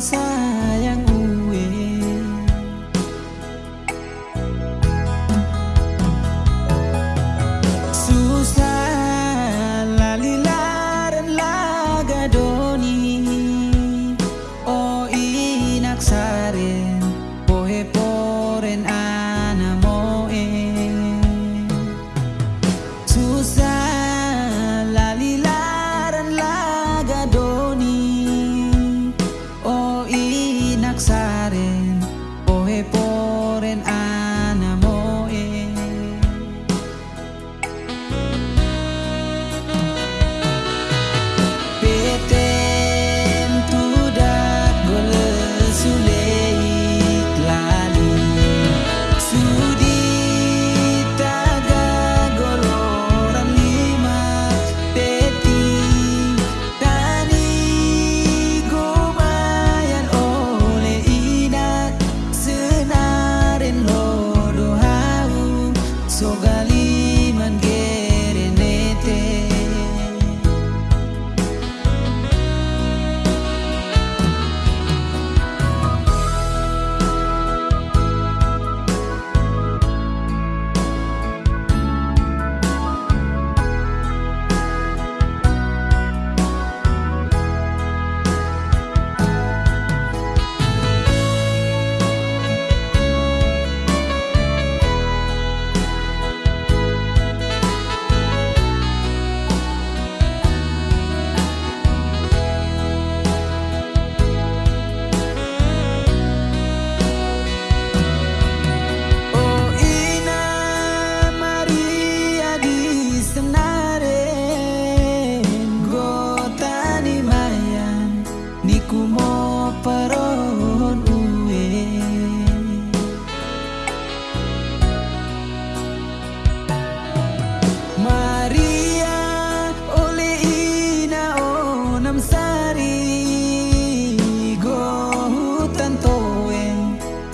在。Box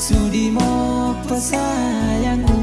Sudimo pesayangku